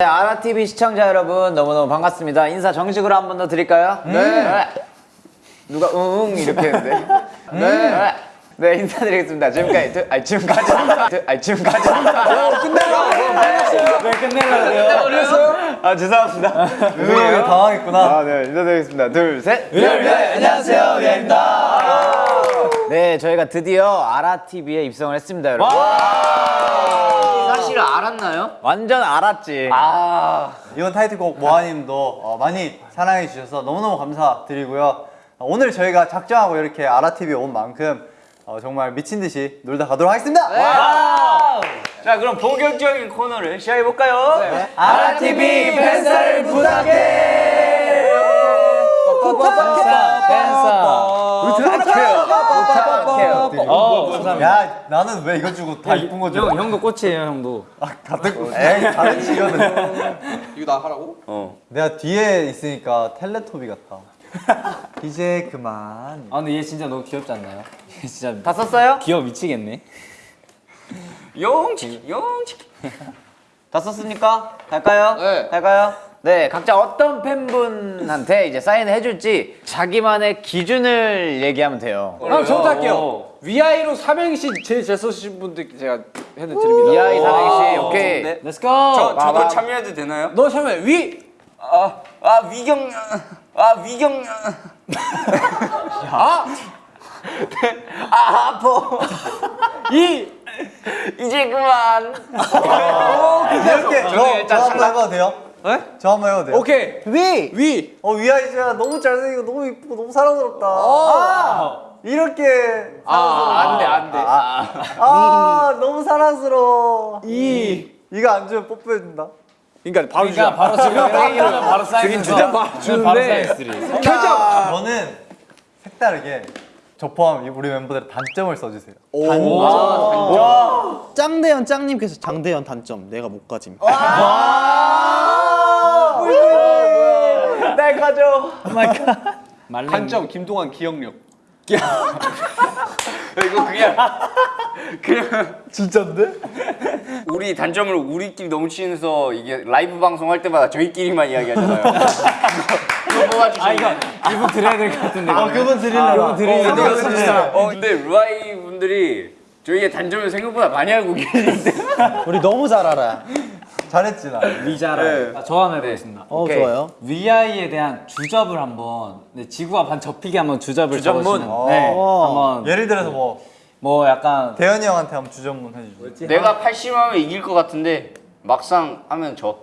네, 아라TV 시청자 여러분 너무너무 반갑습니다. 인사 정식으로 한 번 더 드릴까요? 네. 누가 응응 이렇게 했는데. 네. 네, 인사드리겠습니다. 지금까지, 드, 아니, 지금까지. 드, 아니, 지금까지. 끝내려! 네, 끝내려고요. 그랬어요? 아, 죄송합니다. 왜 당황했구나. 아, 네, 인사드리겠습니다. 둘, 셋. 네, 안녕하세요, 위아입니다. 네, 저희가 드디어 아라TV에 입성을 했습니다, 여러분. 사실 알았나요? 완전 알았지. 이번 타이틀곡 모아님도 어, 많이 사랑해 주셔서 너무너무 감사드리고요. 어, 오늘 저희가 작정하고 이렇게 아라TV에 온 만큼 어, 정말 미친 듯이 놀다 가도록 하겠습니다. 자 그럼 본격적인 코너를 시작해 볼까요? 네. 아라TV 팬사를 부탁해! 어, 야, 나는 왜 이거 주고 다 이쁜 거 줘? 형, 형도 꽃이에요, 형도. 아, 같은 거. 에이, 다른 지거든. 이거 나 하라고? 내가 뒤에 있으니까 텔레토비 같아. 이제 그만. 아, 근데 얘 진짜 너무 귀엽지 않나요? 얘 진짜 다 썼어요? 귀여워 미치겠네. 용치 용치 다 썼습니까? 갈까요? 네. 갈까요? 네, 각자 어떤 팬분한테 이제 사인을 해줄지 자기만의 기준을 얘기하면 돼요. 아, 저부터 할게요. 위아이로 삼행시 제일 잘 쓰신 분들 제가 해드립니다. 이하이 사랑씨, 오케이. 네. Let's go. 저, 저도. 참여해도 되나요? 너 참여 위. 아, 아 위경 아 위경 아. 아 아파 이. 이제 그만 이렇게 저, 일단 저 한번 해봐도 돼요? 네? 저 한번 해봐도 돼요? 오케이. 위! 위. 어, 위아이즈야 너무 잘생기고 너무 이쁘고 너무 사랑스럽다. 어. 아! 이렇게 아, 안 돼, 안 돼. 아, 아, 너무 사랑스러워. 이. 이거 안 주면 뽀뽀해준다. 그러니까 바로 그러니까 바로 지금 이러면 바로 사인 주자. 바로 바로 주는데. 결정. 저는 색다르게 저 포함 우리 멤버들 단점을 써주세요. 짱대현 짱님께서 장대현 단점 내가 못 가짐 날 가져. 말랭이. 단점 김동완 기억력. 이거 그냥 그냥 진짠데? 우리 단점을 우리끼리 너무 치면서 이게 라이브 방송 할 때마다 저희끼리만 이야기하잖아요 그거 뽑아주시면 아 이거 이분 드려야 될 것 같은데. 아, 그분. 드리려고. 그분 드리려고. 어 근데 루아이 분들이 저희의 단점을 생각보다 많이 알고 계신데 우리 너무 잘 알아 잘했지, 나. 위자라. 아, 저 하나 해보겠습니다. 어 오케이. 좋아요 위아이에 대한 주접을 한번 네, 지구가 반 접히게 한번 주접을 주접문? 적어주시면 네, 어. 한번 예를 들어서 뭐, 뭐 약간 대현이 형한테 한번 주전문 해주죠. 내가 80하면 이길 것 같은데 막상 하면 져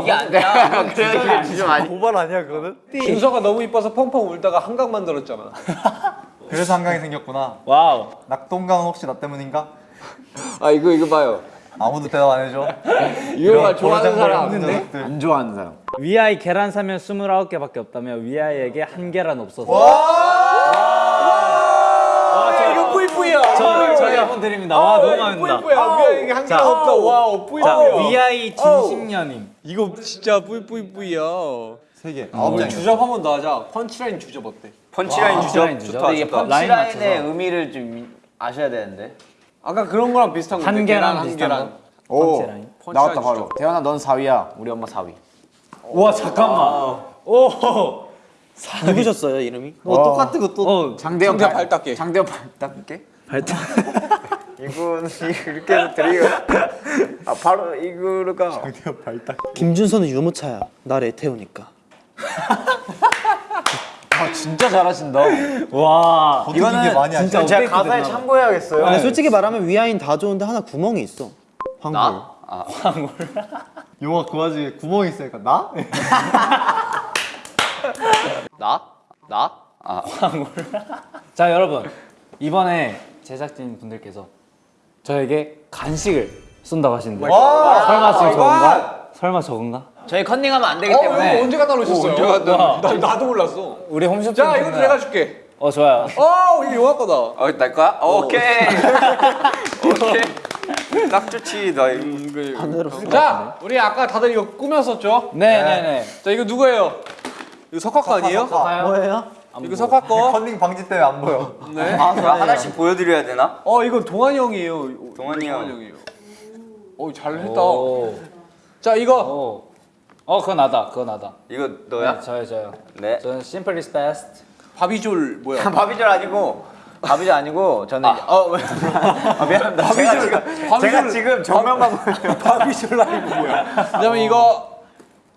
이게 안 돼. 그래 좀 아니. 고발 아니야, 그거는? 준서가 너무 이뻐서 펑펑 울다가 한강 만들었잖아. 그래서 한강이 생겼구나. wow. 낙동강은 혹시 나 때문인가? 아 이거 이거 봐요. 아무도 대답 안 해줘. 이거가 좋아하는 사람. 없는데? 안 좋아하는 사람. 위아이 계란 사면 29개밖에 없다면 위아이에게 한계란 없어서. 이거 뿌이뿌이야. 저, 저희 한번 드립니다. 와 너무 마음에 든다. 뿌이뿌이야. 위아이 이게 한개 없다. 와우 자, 뿌이뿌이야. 위아이 진심녀님. 이거 진짜 뿌이뿌이뿌이야. 세 개. 아홉 장. 주접 한 번 더 하자. 펀치라인 주접 어때? 펀치라인 주죠. 좋다 이게 펀치라인의. 의미를 좀 아셔야 되는데. 아까 그런 거랑 비슷한 건데. 한 계란 한 비슷한 계란. 거. 오. 나왔다 바로. 대현아 넌 4위야. 우리 엄마 4위. 와 잠깐만. 오. 누구셨어요 이름이? 어, 똑같은 거 또. 어 장대현 장대현 발 닦기. 장대현 발 닦게? 이분 이렇게 해서 드리고 아 바로 이거가 김준서는 유모차야 날 애태우니까 아 진짜 잘하신다. 와. 이게 많이. 진짜 제가 가사에. 참고해야겠어요. 아니 솔직히 말하면 위아인 다 좋은데 하나 구멍이 있어 황홀 용아 그 와중에 구멍이 있으니까 나? 나? 나? 아 자 여러분 이번에 제작진 분들께서 저에게 간식을 쏜다고 하시는데 와! 설마 지금 저건가? 설마 저건가? 저희 컨닝하면 안 되기 어, 때문에 이거 언제 갖다 놓으셨어요? 나, 나, 나도 몰랐어. 우리 홈쇼핑 자, 이거 내가 줄게. 어 좋아요 어, 이거 용화 거다. 어, 날 거야? 오케이. 오케이. 딱 좋지. 나 이거. 자, 우리 아까 다들 이거 꾸몄었죠? 네네네 자, 이거 누구예요? 이거 석화 거 아니에요? 뭐예요? 이거 석화 거. 컨닝 방지 때문에 안 보여. 네. 아, 하나씩 보여드려야 되나? 어, 이거 동환이 형이에요. 동환이 형. 형이에요. 어 잘했다. 오. 자 이거 오. 어 그거 나다. 그거 나다. 이거 너야? 네, 저요 저요. 네. 저는 simple is best. 바비졸 뭐야? 바비절 아니고 바비절 아니고 저는 이제- 어 왜? 아, 미안합니다. 제가 지금 바비졸- 제가 지금 정면만 보여요. 바비졸 라이브 뭐야? 그다음에 이거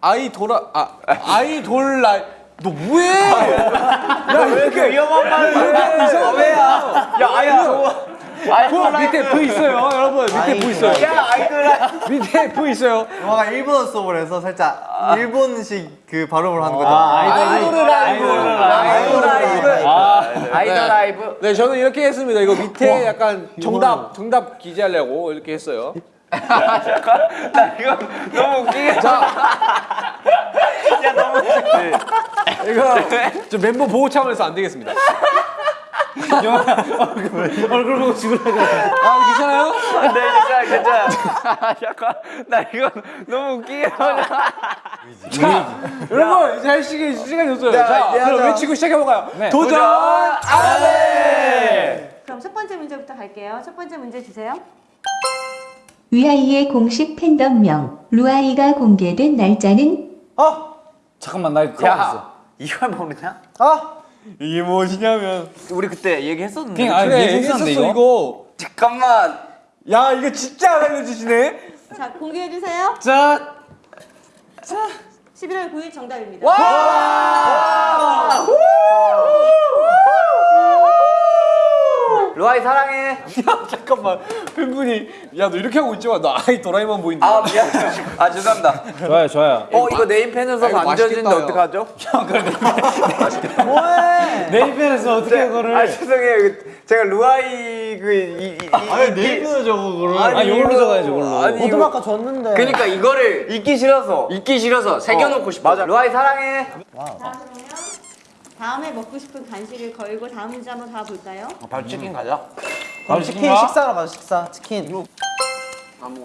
아이 돌아 아 아이 돌 라이 너 뭐해? 왜 이렇게 위험한 말을 해? 이상해야. 야 아야 저거 그 밑에 V 있어요, 여러분. 밑에 V 있어요. 야 아이돌 밑에 V 있어요. 용하가 일본어 수업을 해서 살짝 일본식 그 발음을 하는 거죠. 아이돌 라이브. 아이돌 라이브 아이돌 라이브 네, 저는 이렇게 했습니다. 이거 밑에 약간 정답 정답 기재하려고 이렇게 했어요. 나 이거 너무 웃기게. 이거 저 멤버 보호 차원에서 안 되겠습니다. 얼굴 보고 죽으려고. 아, 괜찮아요? 네, 괜찮아, 괜찮아. 잠깐, 나 이거 너무 웃기게. 여러분 이제 할 시간 시간이 없어요. 네, 자, 이제 그럼. 외치고 시작해 볼까요? 네. 도전 아래. 그럼 첫 번째 문제부터 갈게요. 첫 번째 문제 주세요. 위아이의 공식 팬덤명 루아이가 공개된 날짜는 아, 잠깐만 나 이거 까먹었어. 야 이걸 모르냐? 아, 이게 무엇이냐면 우리 그때 얘기했었는데 그냥 아니 그래 얘기했었어 이거. 이거. 잠깐만. 야 이거 진짜 안 알려주시네. 자, 공개해 주세요. 자. 11월 9일 정답입니다. 루아이 사랑해 야 잠깐만 팬분이 야 너 이렇게 하고 있지만 나 아이 도라에만 보인다. 아, 미안. 아, 죄송합니다. 좋아요 좋아요. 어 이거 네임펜에서 아, 안 맛있겠다, 어떡하죠? 네이버에서 어떻게 그거를? 아 죄송해요 그, 제가 루아이 그이 아니 네이버에 적어 그걸. 아 이걸로 적어야지 이걸로. 아니 이거 아까 줬는데. 그러니까 이거를 읽기 싫어서 읽기 싫어서 새겨놓고 싶어. 맞아 루아이 사랑해 자, 그러면 다음에 먹고 싶은 간식을 걸고 다음 문제 한번 가 볼까요? 바로 치킨 가자 그럼 치킨 식사하러 가자 식사 치킨.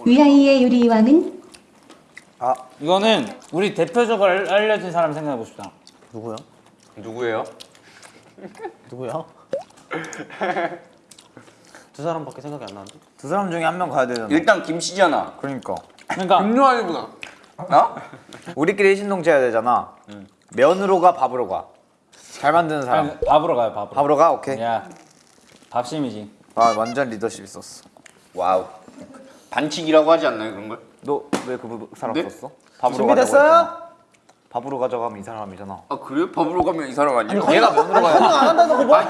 위아이의 요리왕은 이거는 우리 대표적으로 알- 알려진 사람 생각해보고 싶다. 누구야? 누구예요? 누구야? 두 사람밖에 생각이 안 나는데. 두 사람 중에 한 명 가야 되잖아 일단 김씨잖아. 그러니까 그러니까 음료 아니구나. 어? 우리끼리 신동체 해야 되잖아 면으로 가 밥으로 가 잘 만드는 사람 아니, 밥으로 가요 밥으로. 밥으로 가 오케이 야 밥심이지. 아 완전 리더십 있었어 wow. 반칙이라고 하지 않나요, 그런 걸? 너 왜 그 사람 네? 썼어? 밥으로 준비됐어요? 밥으로 하면 이 사람이잖아 아, 그래요? 밥으로 가면 이 사람 아니에요? 얘가 면으로 가야 안 한다는 거 뭐야?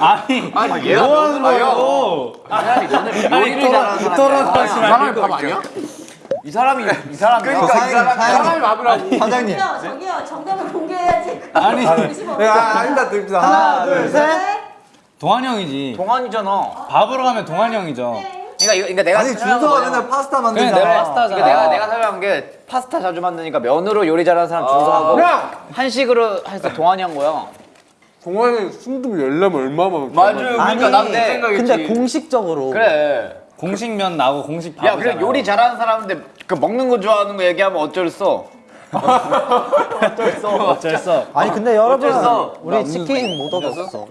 아니 아니, 얘가 면으로 가요. 요리를 잘하는 사람이야 사람이 밥 아니야? 이 사람이 이 사람이 그러니까 이 사람이 사장님, 밥이라고. 사장님. 저기요, 정답을 공개해야지. 아니. 아, 아니다, 드립니다. 하나, 둘, 셋. 네. 동환 형이지. 동안이잖아 밥으로 가면 동환 형이죠. 그러니까 이거 그러니까 내가 아니 준서가 맨날 파스타 그냥 만들잖아. 내가 파스타잖아. 그러니까 내가 내가 설명한 게 파스타 자주 만드니까 면으로 요리 잘하는 사람 준서하고 야! 한식으로 해서 동안이 한 거야 동아는 순두부 열려면 얼마만 맞아요. 그러니까 난그 근데, 생각했지. 근데 공식적으로 그래 공식 면 나고 공식 야 밥이잖아. 그래 요리 잘하는 사람인데 그 먹는 거 좋아하는 거 얘기하면 어쩔 수 어쩔 수. 없- 아니 근데 여러분? 우리 치킨 못 얻었어.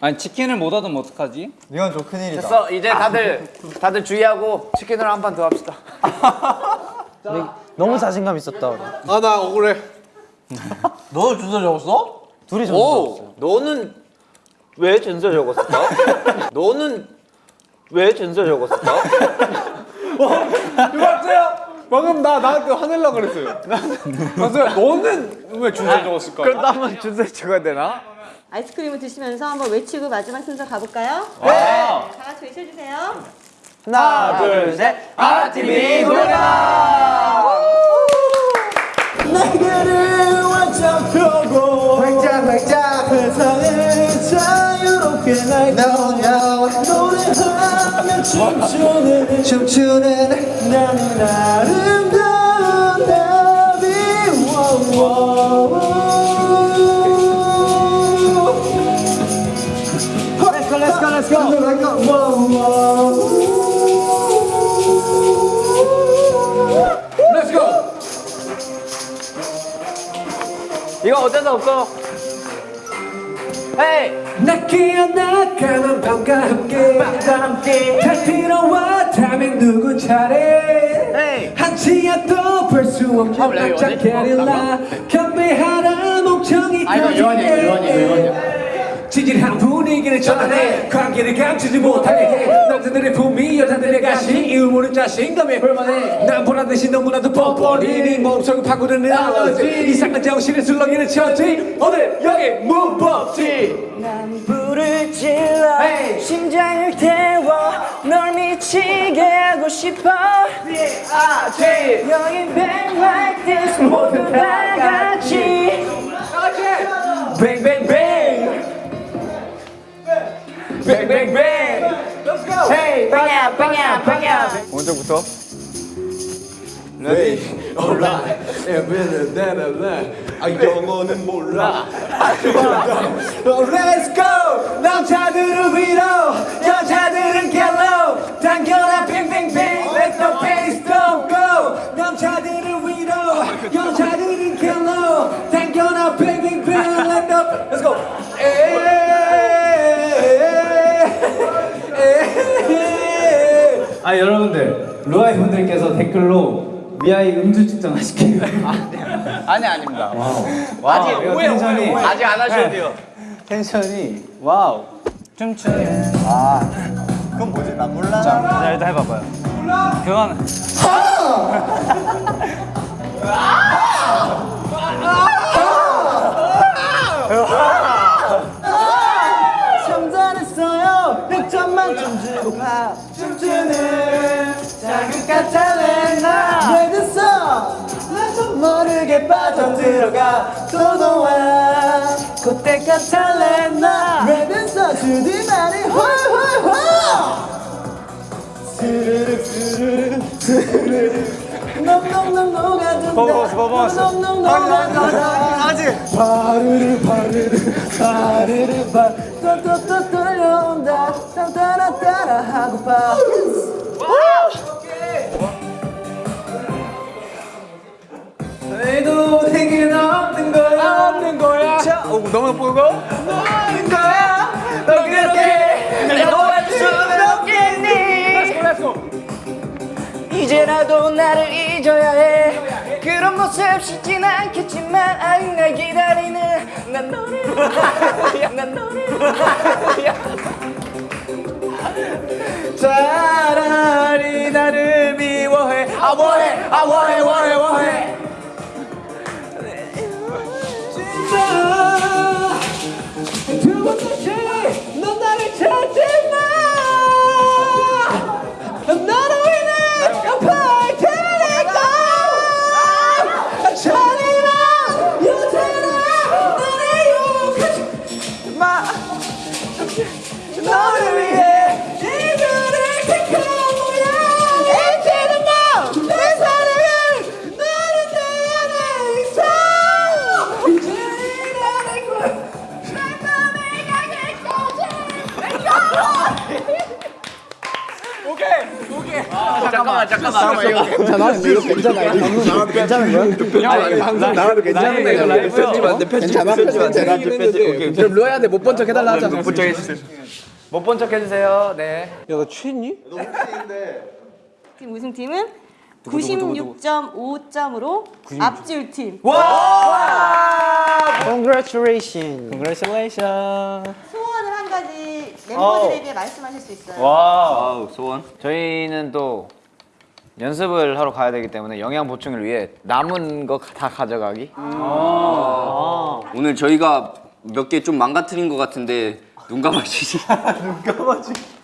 아니 치킨을 못 얻으면 어떡하지? 이건 좀 큰일이다. 됐어 이제 다들 다들 주의하고 치킨으로 한 판 더 합시다 너무 자신감 있었다 우리. 아나 억울해. 너 준서 적었어? 둘이 줬어. 너는 왜 전설 적었을까? 너는 왜 전설 적었을까? 이거 봤어요? 방금 나 나한테 화내려 그랬어요. 맞아요. 너는 왜 준서 적었을까? 그럼 나 한번 준설 적어야 되나? 아이스크림을 드시면서 한번 외치고 마지막 순서 가볼까요? 네. 다 같이 외쳐주세요. 하나 둘 셋 아라TV 노래방 내게를 완전 펴고 활짝 활짝 세상을 자유롭게 날고 춤추는 춤추는 나는 아름다운 나비 Let's go, let's go, let's go. Let's go. 이거 어쩔 수 없어 헤이 나 깨어나가는 밤과 함께. 달빛으로와 다음엔 누구 차례. 한치야 또볼수 없는 깜짝 게릴라. 건배하라 목청이 터지게 지질한 분위기를 전환해 관계를 감추지 못하게 해 남자들의 품위 여자들의 가시 이유 모르는 자신감에 홀만해. 난 보란 듯이 너무나도 뻔뻔히 네 몸속을 파고드는 알러지. 이상한 정신을 술렁이는 처지. 오늘 여기 문법지. 불을 질러 심장을 태워 널 미치게 하고 싶어. bang like this 모두 다 같이. bang bang Bang bang bang Let's go Hey 빵야 빵야 빵야 오른쪽부터. Ready? Alright. Everything that I learn. 아 영어는 몰라. Let's go 아 여러분들 루아이 분들께서 댓글로 미아이 음주 측정 하실게요. 아니 아닙니다. 아직 텐션이 아직 안 하셔도 돼요. 텐션이 wow. 춤추는 그건 뭐지? 나 몰라. 자 일단 해봐봐요. 그건 참전했어요 100점 만점 주고 봐 춤추는 자극과 탤런트 왜 됐어 나도 모르게 빠져들어가 도도한 그때가 탤런트 왜 됐어 주디만이 홀홀홀 스르륵 스르륵 스르륵 넘넘넘 녹아든다 퍼포먼스, 퍼포먼스. 넘넘넘 아직. 바르르 바르르 바르르 바 또또또 떨려온다 따라 따라 하고 봐. 너희도 내겐 없는 거야. 없는 거야. 자 오, 너무 보고 없는 거야. 너 그렇게. 날 놓아줄 수는 없겠니 이제라도 나를 잊어야 해. 그런 모습 쉽진 않겠지만 아직 날 기다리는 난 너를. 난 너를 차라리 나를 미워해. 아 뭐해? 아 뭐해? 뭐해? 뭐해 잠깐만 잠깐만. 괜찮아? 이거 괜찮아? 이거 괜찮은 거야? 나도 괜찮은데 이거 라이브 편집 안 돼. 편집 괜찮아? 편집 안 돼. 그럼 루아이한테 못 본 척 해달라 하자. 못본척 해주세요. 네. 야 너 취했니? 팀 우승팀은 96.5점으로 앞질 팀. Congratulations. Congratulations. 소원을 한 가지 멤버들에게 말씀하실 수 있어요. wow 소원. 저희는 또 연습을 하러 가야 되기 때문에 영양 보충을 위해 남은 거 다 가져가기. 오늘 저희가 몇 개 좀 망가뜨린 것 같은데 눈 감아주시.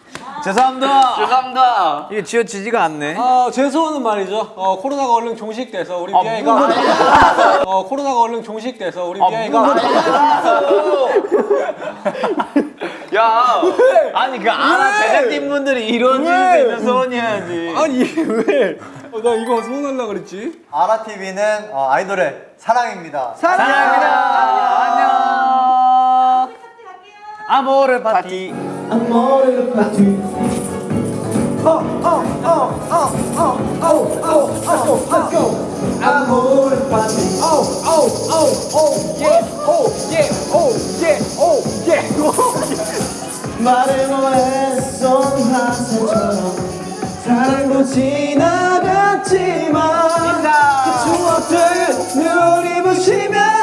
죄송합니다. 죄송합니다. 이게 지어지지가 않네. 어, 제 소원은 말이죠. 어, 코로나가 얼른 종식돼서 우리 미아이가 어, 코로나가 얼른 종식돼서 우리 미아이가 야, 아니 그 아나 제작진 분들이 수 있는 소원이어야지. 아니 왜? 어, 나 이거 소원하려 그랬지. 아라 TV는 어, 아이돌의 사랑입니다. 사랑합니다. 안녕. 아모르 파티. 앞머리를 빠지 앞머리를 빠지 말을 뭐했어 항상처럼 사랑도 지나갔지만 그 추억들 눈이 부시면